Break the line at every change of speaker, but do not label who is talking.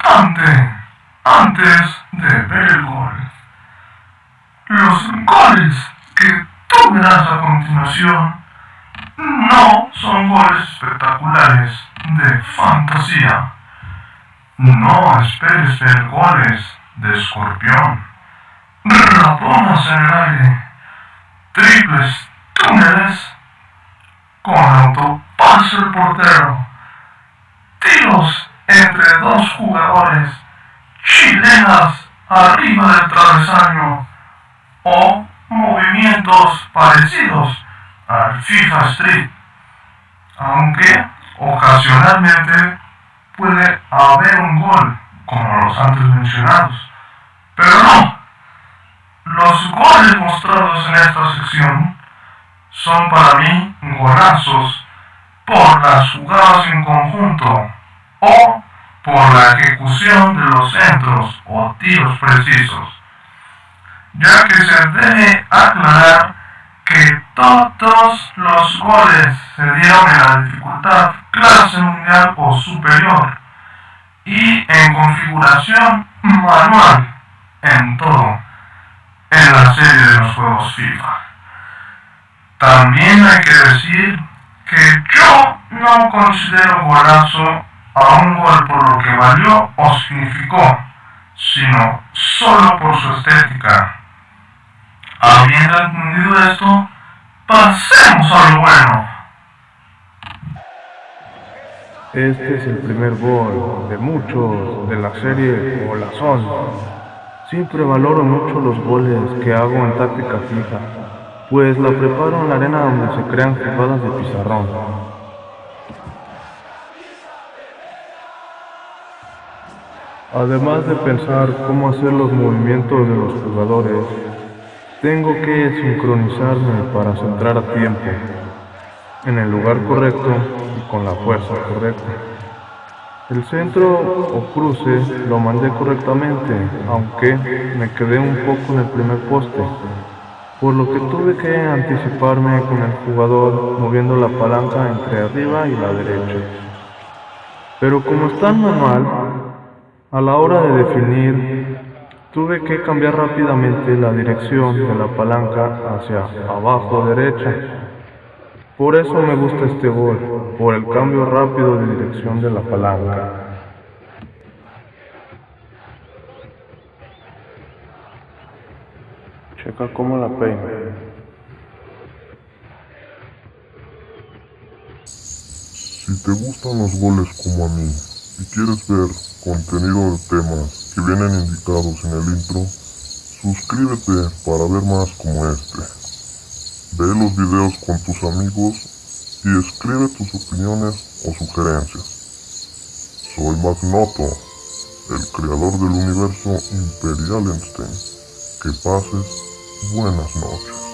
importante antes de ver el gol. Los goles que tú verás a continuación no son goles espectaculares de fantasía. No esperes ver goles de escorpión, ratonas en el aire, triples túneles con autopase el portero, tiros entre dos jugadores, chilenas arriba del travesaño o movimientos parecidos al FIFA Street, aunque ocasionalmente puede haber un gol como los antes mencionados. Pero no, los goles mostrados en esta sección son para mí golazos por las jugadas en conjunto o por la ejecución de los centros o tiros precisos, ya que se debe aclarar que todos los goles se dieron en la dificultad clase mundial o superior y en configuración manual en todo en la serie de los juegos FIFA. También hay que decir que yo no considero golazo a un gol por lo que valió o significó, sino solo por su estética. Habiendo entendido esto, pasemos a lo bueno.
Este es el primer gol de muchos de la serie Golazón. Siempre valoro mucho los goles que hago en táctica fija, pues la preparo en la arena donde se crean jugadas de pizarrón. Además de pensar cómo hacer los movimientos de los jugadores, tengo que sincronizarme para centrar a tiempo, en el lugar correcto y con la fuerza correcta. El centro o cruce lo mandé correctamente, aunque me quedé un poco en el primer poste, por lo que tuve que anticiparme con el jugador moviendo la palanca entre arriba y la derecha. Pero como está manual, a la hora de definir, tuve que cambiar rápidamente la dirección de la palanca hacia abajo derecha. Por eso me gusta este gol, por el cambio rápido de dirección de la palanca. Checa cómo la peina.
Si te gustan los goles como a mí y quieres ver contenido de temas que vienen indicados en el intro, suscríbete para ver más como este. Ve los videos con tus amigos y escribe tus opiniones o sugerencias. Soy Magnoto, el creador del universo Imperial Einstein. Que pases buenas noches.